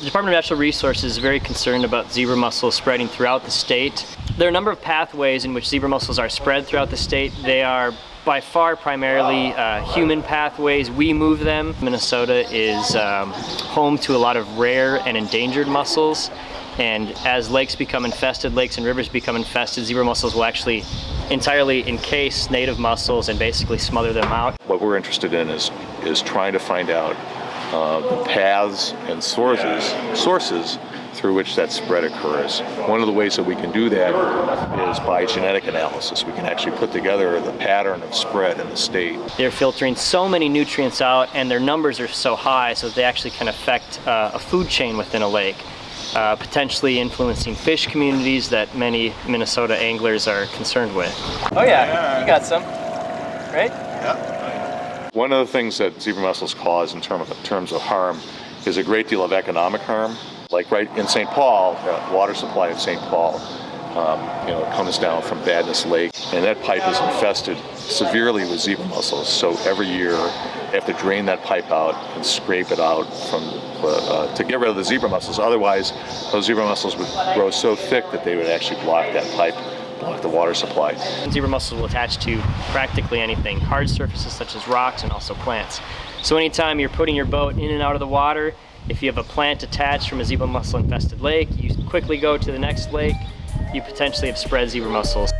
The Department of Natural Resources is very concerned about zebra mussels spreading throughout the state. There are a number of pathways in which zebra mussels are spread throughout the state. They are by far primarily uh, human pathways. We move them. Minnesota is um, home to a lot of rare and endangered mussels. And as lakes become infested, lakes and rivers become infested, zebra mussels will actually entirely encase native mussels and basically smother them out. What we're interested in is, is trying to find out uh, the paths and sources, sources through which that spread occurs. One of the ways that we can do that is by genetic analysis. We can actually put together the pattern of spread in the state. They're filtering so many nutrients out and their numbers are so high so they actually can affect uh, a food chain within a lake. Uh, potentially influencing fish communities that many Minnesota anglers are concerned with. Oh yeah, you got some, right? One of the things that zebra mussels cause in term of, terms of harm is a great deal of economic harm. Like right in St. Paul, the water supply of St. Paul, you know, comes down from Vadnais Lake, and that pipe is infested severely with zebra mussels. So every year, they have to drain that pipe out and scrape it out from uh, uh, to get rid of the zebra mussels. Otherwise, those zebra mussels would grow so thick that they would actually block that pipe block the water supply. Zebra mussels will attach to practically anything, hard surfaces such as rocks and also plants. So anytime you're putting your boat in and out of the water, if you have a plant attached from a zebra mussel infested lake, you quickly go to the next lake, you potentially have spread zebra mussels.